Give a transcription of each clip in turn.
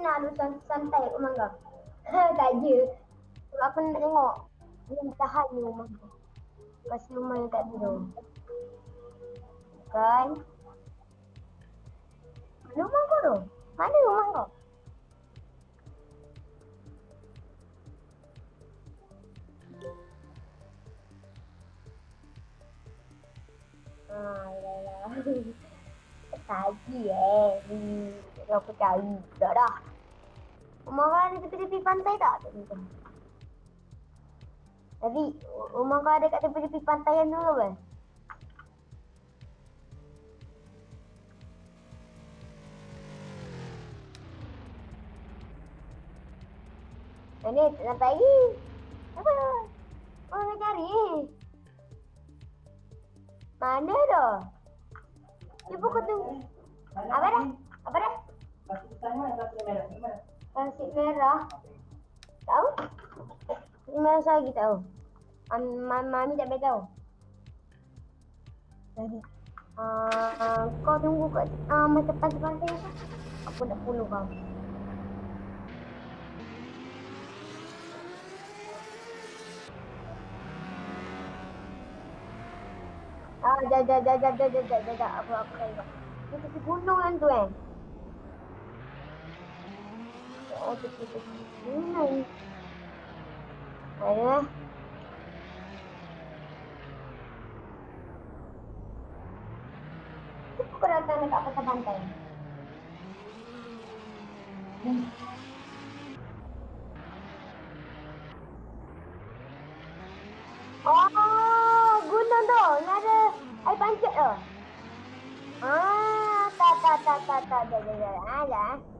nak lu santai rumah kau. tak je. Aku nak tengok. Yang tahan ni rumah kau. Kasih rumah yang tak tidur. Kan? Mana rumah kau tu? Mana rumah kau? Ah, ya, ya. Tadi eh. Hmm, aku cari. Dah dah. Rumah kau ada tepi-tepi pantai tak? Tapi rumah kau ada kat tepi-tepi pantai yang dulu kan? Ini nak lagi. Apa? Oh, nak cari. Mana dah? Ibu kau tunggu. Apa dah? Apa dah? Kasih merah. Tahu? Merah saya lagi tahu. Um, mami tak beritahu. Jadi, uh, kau tunggu kat uh, masa pantai-pantai Aku nak puluh kau. Ah, dah, dah, dah, dah, dah, dah, dah, dah, dah, aku, aku tengok. Itu si gunung kan tu kan? 好啊。Kenapa kau datang nak tak pasal bantai? Hmm. Oh, guna tu. Ni ada air pancit tu. Ah, tak, tak, tak, tak, tak, tak, tak, tak,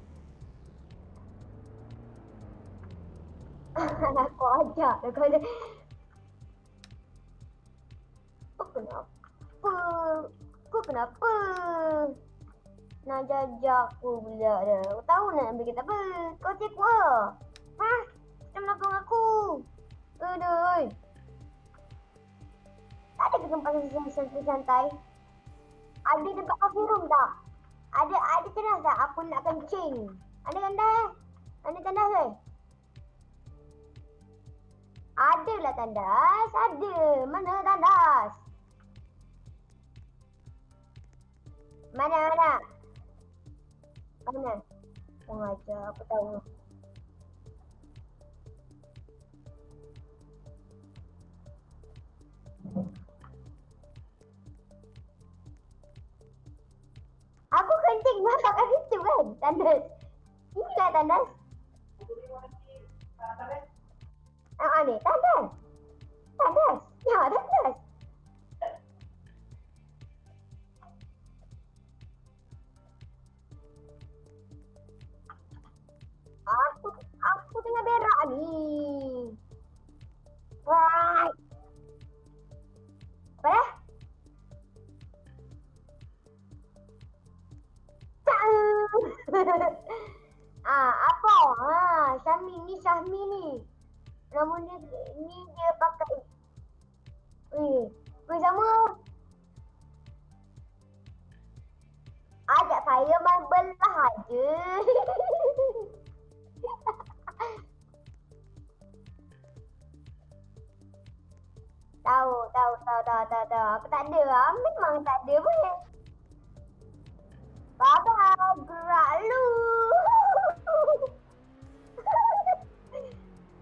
Aku ajak dia kata Kau kenapa? Kau kenapa? Nak jajak aku pula dia Kau tahu nak ambil kita apa? Kau cek apa? Ha? Macam melakang aku. Aduh. Tak ada tempat santai-santai? Ada tempat coffee room tak? Ada ada tandas tak? Aku nak kencing. Ada tandas? Ada tandas ke? Ada lah tandas. Ada. Mana tandas? Mana mana? Mana? Pengajar aku tahu. Aku kencing masuk kat situ kan, tandas. Inilah tandas. Ah, ali, tá 10. Tá 10. E olha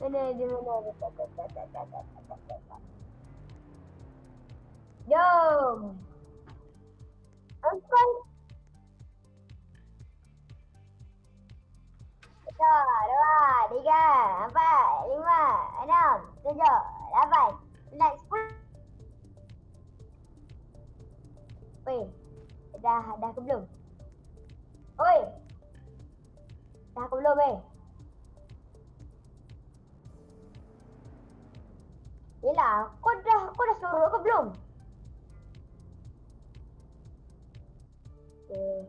Mana dia mana? Jom. Empat. Satu, dua, tiga, empat, lima, enam, tujuh, lapan, sembilan, sepuluh. Weh, dah dah ke belum? Oi. Dah ke belum eh? Yelah, kau dah, kau dah suruh ke belum? Okay.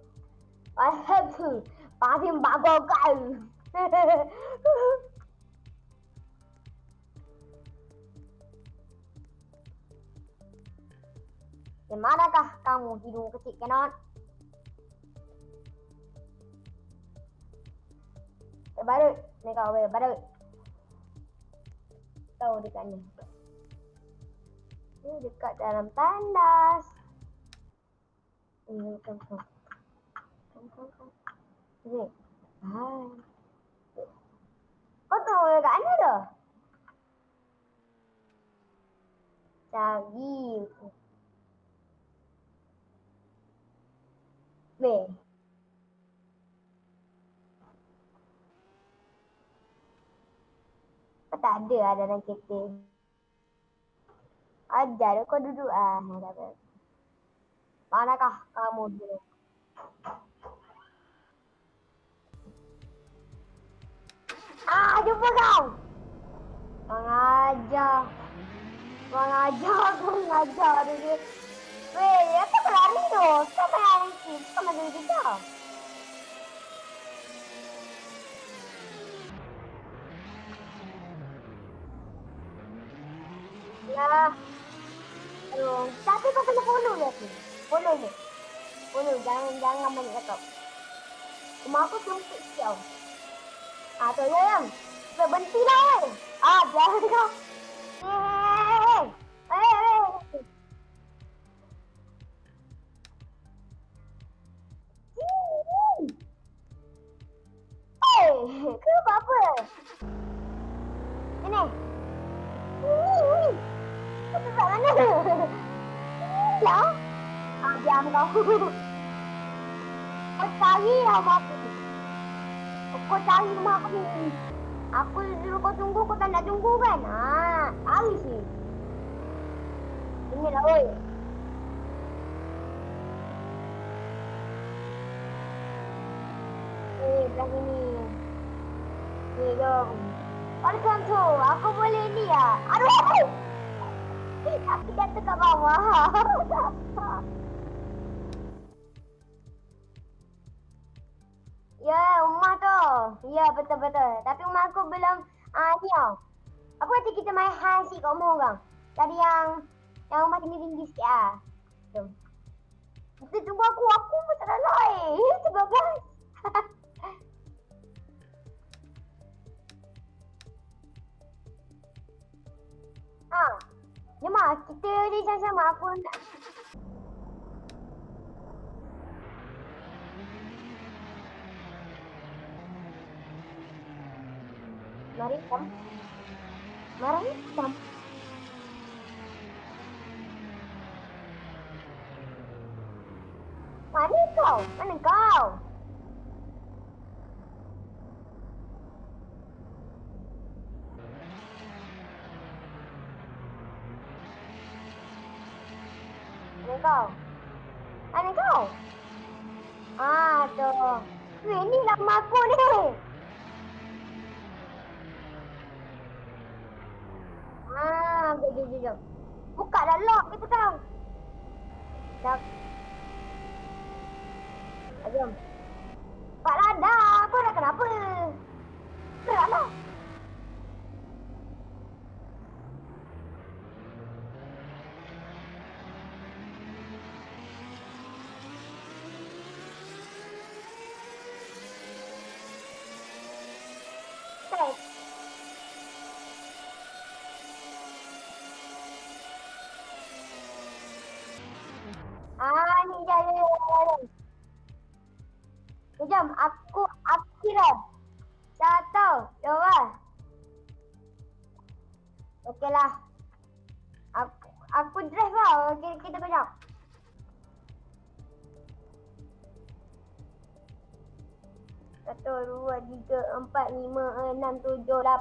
Pasal tu, pasal mak kau kau. Di manakah kamu hidung kecil kenot? Eh, baru. Ni kau, baru. Tahu dekat ni. Ni dekat dalam tandas. Ini kan kan. Kan kan kan. Ni. Hai. Kau tahu dekat mana dah? Cari. Kau tak ada lah dalam kereta. Ajar kau duduk ah. Manakah kamu dulu? Ah, jumpa kau. Mengajar. Mengajar, mengajar dia. Weh, ya kau berlari tu. Kau main lari. Kau main lari kita. Ya. Aduh, tapi kau kena follow dia tu. Follow ni. Follow, jangan jangan banyak cakap. Rumah aku sempit siau. Ah, tu ya yang. Berhenti lah eh. Ah, jangan kau. Eh, eh, eh. Eh? Ya. Ah, diam kau. Kau cari rumah aku. Kau cari rumah aku. Aku suruh kau tunggu, kau tak nak tunggu kan? Ah, sih. Ini lah, oi. Eh, belah sini. Ni, jom. Welcome to, aku boleh ni ya. Aduh! Tapi jatuh kat bawah. Ya, rumah tu. Ya, betul-betul. Tapi rumah aku belum, ah ni tau. Apa kata kita main high sikit kat rumah orang? Tadi yang, yang rumah tinggi-tinggi sikit ah. Jom. Kita tunggu aku, aku pun tak nak lain. Sebab kan. Ha. Jom lah, kita ni sama-sama aku nak Maritam. come. Maritam. go. Maritam. go.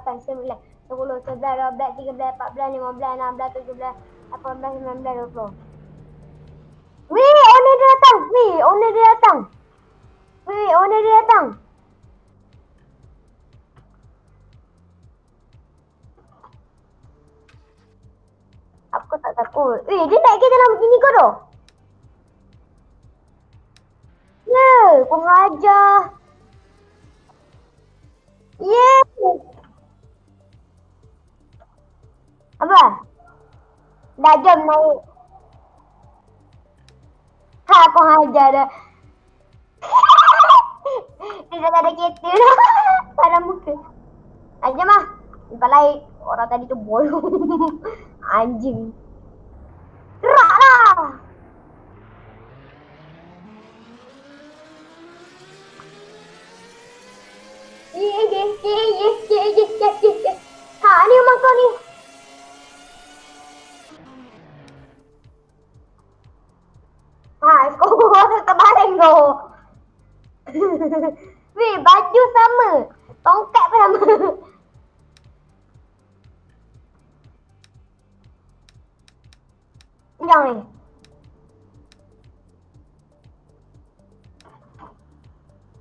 8, 9, 10, 11, 12, 13, 14, 15, 16, 17, 18, 19, 20. Wee, owner dia datang. Wee, owner dia datang. Wee, owner dia datang. Aku tak takut. Wee, dia tak kira dalam gini kau tu. Yeah, kau ngajar. Yeah. Kan? lah. Dah jom naik. Ha, kau hajar dah. Dia tak ada kereta dah. Salam muka. Ajar mah Lepas lain, orang tadi tu bolong. Anjing. Gerak lah. Ye ye ye ye ye ye ye ye. Ha, ni rumah kau ni. Ha kau terbaring kau. Weh baju sama. Tongkat pun sama. Yang ni.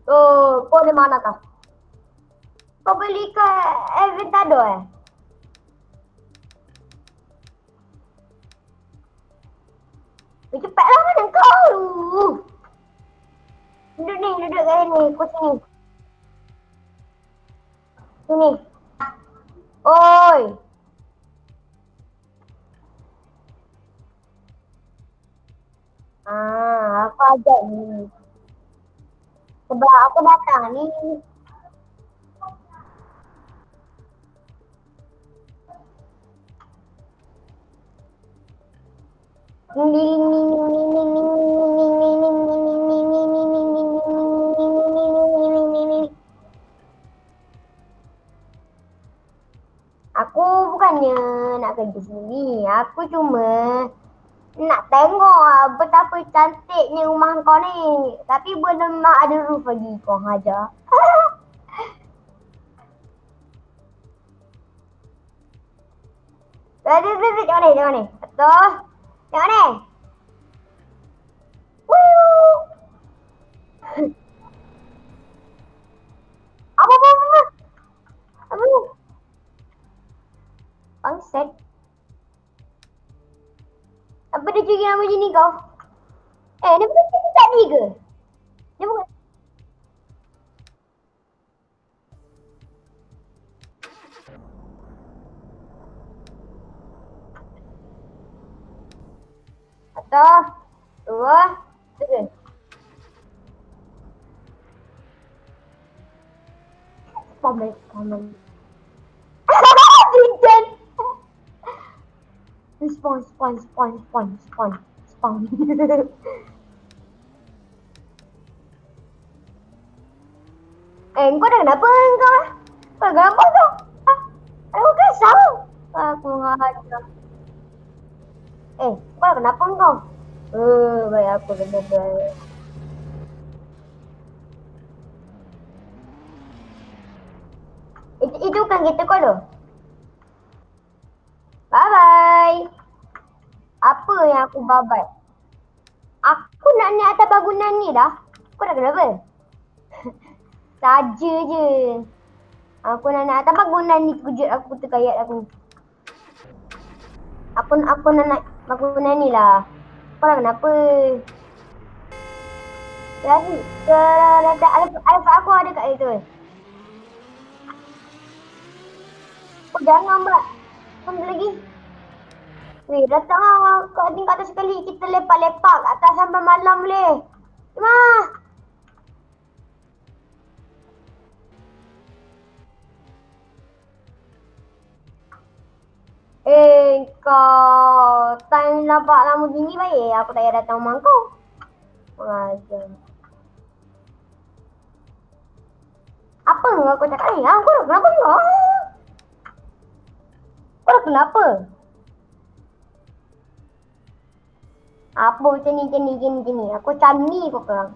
Oh, kau di mana kau? Kau beli ke Eventado eh? Cepatlah mana kau? Duduk ni, duduk kat sini, kau sini. Sini. Oi. Ah, aku ajak ni. Sebab aku datang ni. Aku bukannya nak kerja sini. Aku cuma nak tengok betapa cantiknya rumah kau ni. Tapi belum ada roof lagi kau hajar. Tadi tadi tengok ni, tengok ni. Betul. Tengok. Apa apa apa? Apa ni? Bangsat. Apa dia nama macam ni kau? Eh, dia bukan curi tadi ke? Dia bukan... Satu, dua, tiga. Spawn, spawn. Jinjan. Spawn, spawn, spawn, spawn, spawn, spawn. eh, kau dah kenapa kau? Kau kenapa kau? Ah, aku kesal. Aku ngajar. Eh, kau kenapa kau? Eh, baik aku benar-benar. Itu, itu kan kita kau tu? Bye bye. Apa yang aku babat? Aku nak naik atas bangunan ni dah. Kau dah kenapa? Saja je. Aku nak naik atas bangunan ni kejut aku terkayat aku. Aku aku nak naik bangunan ni lah. Kau dah kenapa? Jadi, ke letak alfa aku ada kat situ. Oh, jangan mbak. Sampai lagi. Weh, datang lah kat atas sekali. Kita lepak-lepak kat atas sampai malam boleh. Cuma. Eh, kau time nampak lama gini baik. Aku tak payah datang rumah kau. Mengajar. Apa yang kau cakap ni? Ha? Kau dah kenapa kau? Kau dah kenapa? Apa macam ni, macam ni, macam ni, macam ni. Aku macam ni kau korang.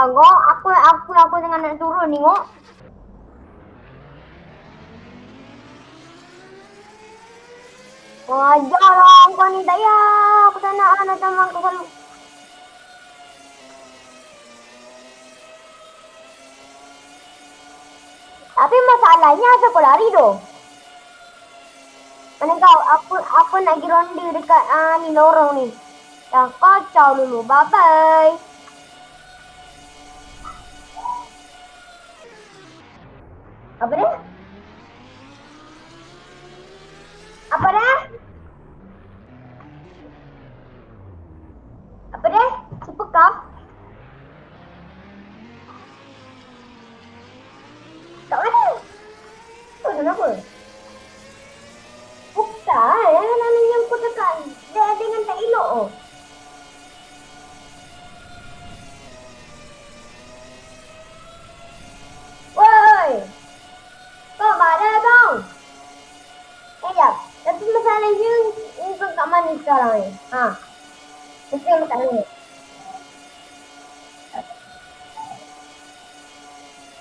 jaga Aku aku aku tengah nak turun ni kok. Wajarlah kau ni daya. Aku tak nak lah anak sama aku kalau Tapi masalahnya asa kau lari tu. Mana kau? Aku aku nak pergi ronde dekat uh, ni lorong ni. Dah kacau dulu. Bye bye. Apa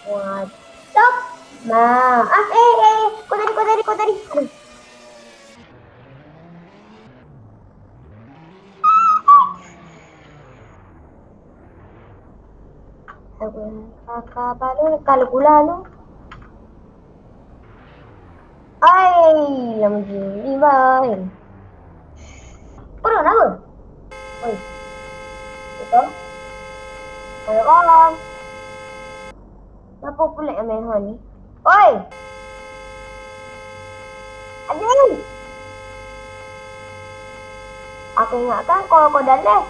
stop! Ma, ah, eh, eh, kau tadi, kau tadi, kau tadi. Kakak baru kalau pula lu. Ai, lama gini bye. Kau dah apa? Oi. Betul? Ayo kawan. Kenapa pula yang main hon ni? Oi! Adik! Aku ingatkan kau kau dah left.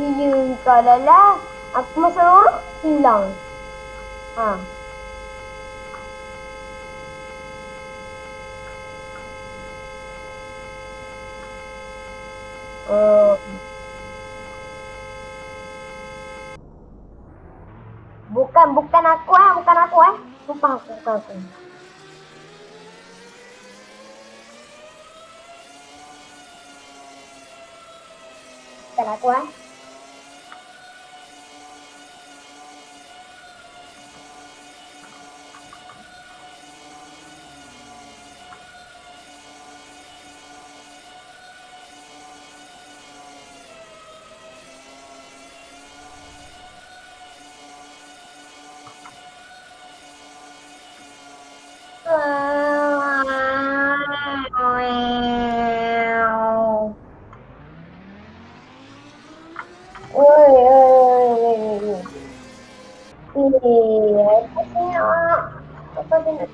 Iya, kau dah left. Aku masa lorong hilang. Ha. Oh. Bukan, Ah, bukan aku eh, bukan aku eh. Sumpah aku, bukan aku. Bukan aku eh.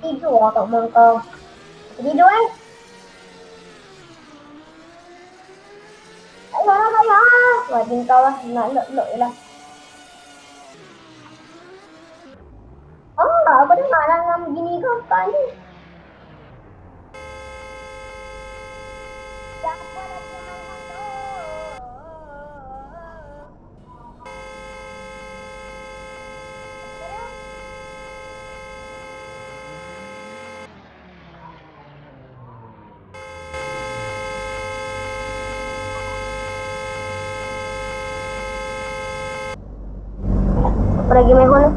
Tidur lah kat rumah kau. Tidur eh? Ayolah, ayolah. Wajib kau lah, nak lok-lok je lah. Oh, aku dengar lah dengan begini kau kau ni. Siapa lagi yang main tu? Apa lagi main phone tu?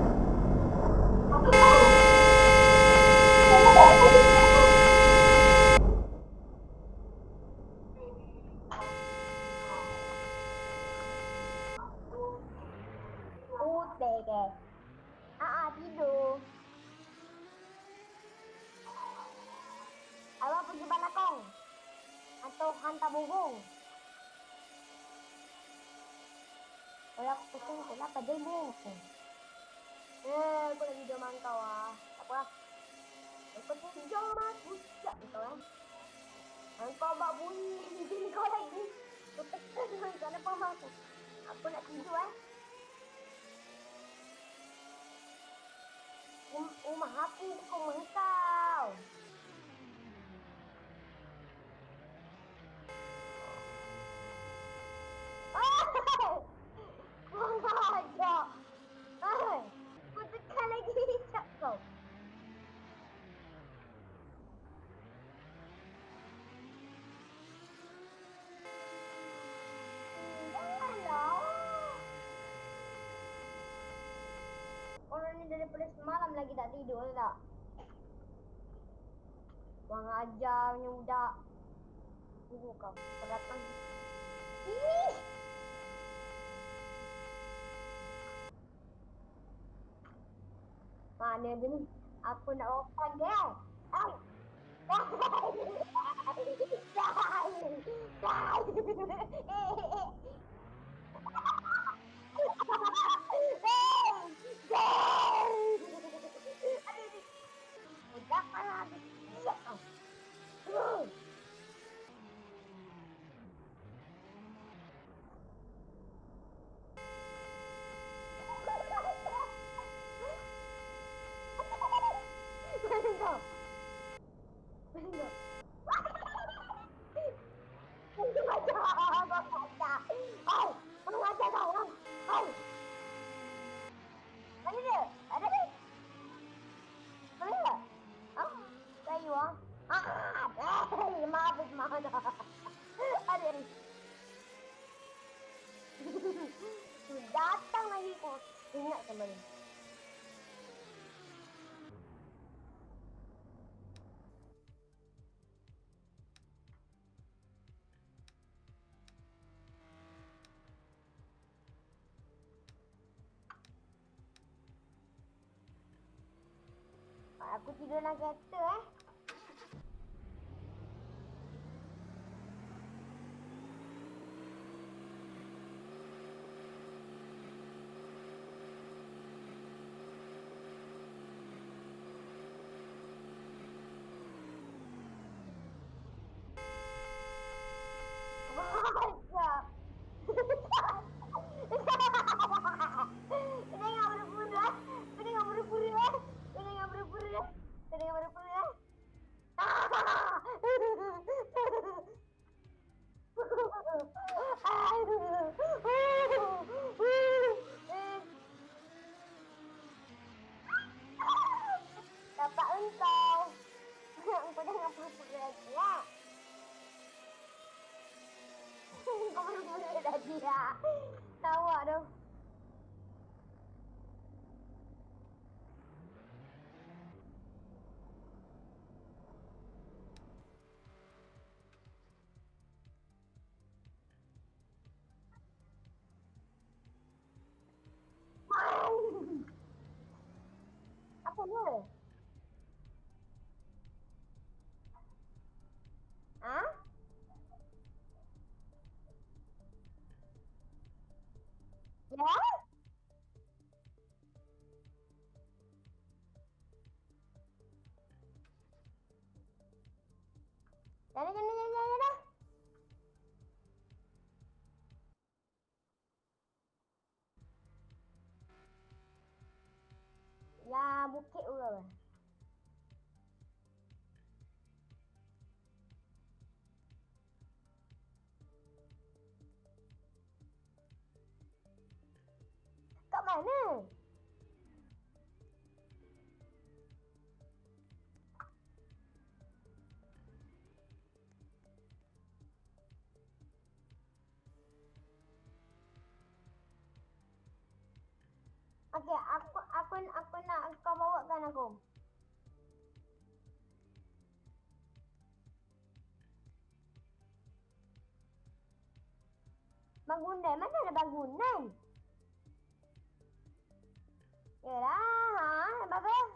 Putih ke? Ah, ah, tidur. Awak pergi balakong? Atau hantar burung? Kalau aku pusing tu lah pada burung. Eh, aku lagi video mangkau ah. Tak apa lah. Aku tidur mah, bucak kau eh. Engkau buat bunyi kau lagi. Aku tekan kau nak faham aku. Aku nak tidur eh. Um, rumah aku bukan rumah kau. Mengajak. Hai. Aku tekan lagi hijab kau. Janganlah. Orang ni daripada semalam lagi tak tidur tak? Kurang ajar punya budak. Tunggu kau. Kau datang. Ih! Mana dia ni? Aku nak open dia. Ay! Udah Aku tidur dalam kereta eh. Macam. Ini yang berpura. Ini yang berpura. Ini yang berpura. Ini yang berpura. Dapat engkau. Engkau jangan pura-pura lagi ya. Kau pura-pura lagi ya. Tahu tu. Apa dia? Jadi, jadi, jadi, jadi, jadi. Ya, bukit pula. Okey, aku aku aku nak kau bawakan aku. Bangunan, mana ada bangunan? Yalah, ha, bagus.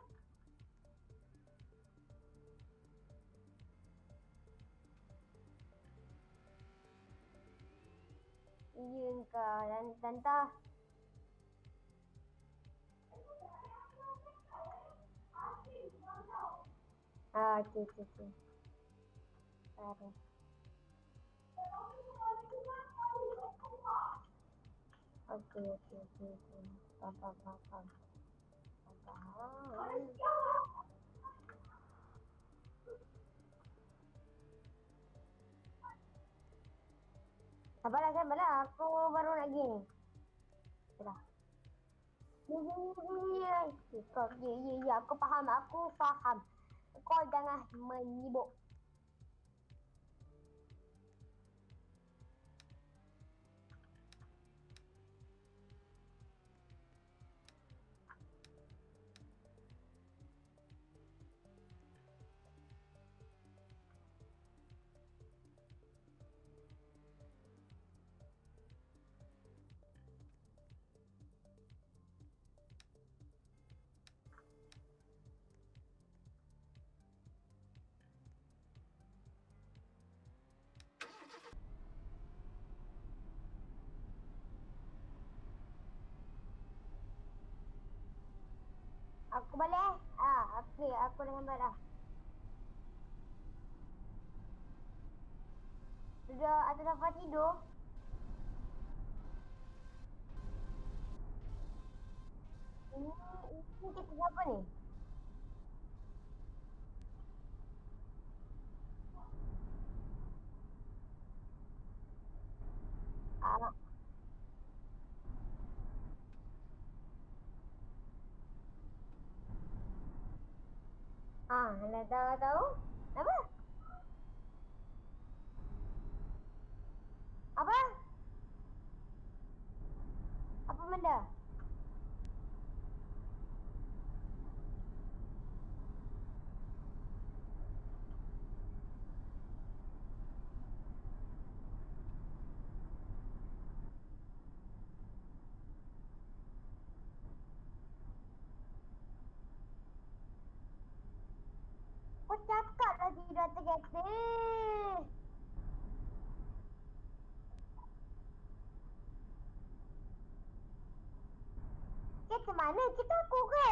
Iya kau dan tante. Ah, okey okey okey. Ada. Okey okey okey okey. Faham faham faham. faham. Faham. Sabarlah sabarlah. Aku baru nak gini. Sudah. Ya ya ya ya. Aku faham. Aku faham. Kau jangan menyibuk. Boleh? Ah, okey, aku dengan marah. Sudah atas sofa tidur. Ini, ini kita siapa ni? Ah. Ah, nak tahu tahu? Apa? Apa? Apa benda? Kau cakap lagi dah terkata. Kita mana? Kita aku ke?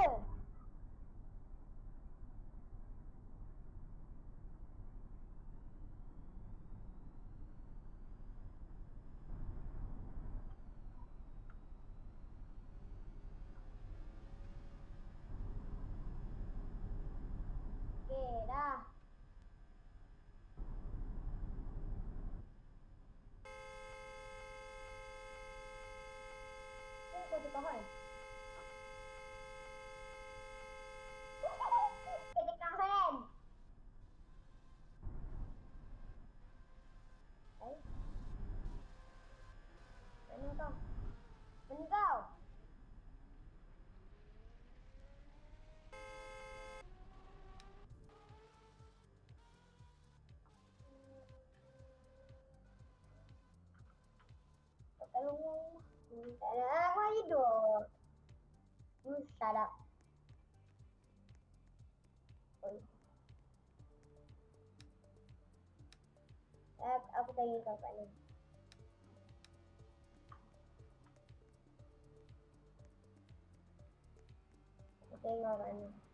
Tolong. Tak ada. Aku hidup. Shut up. Oi. Eh, aku tanya ni. Aku tengok kat ni.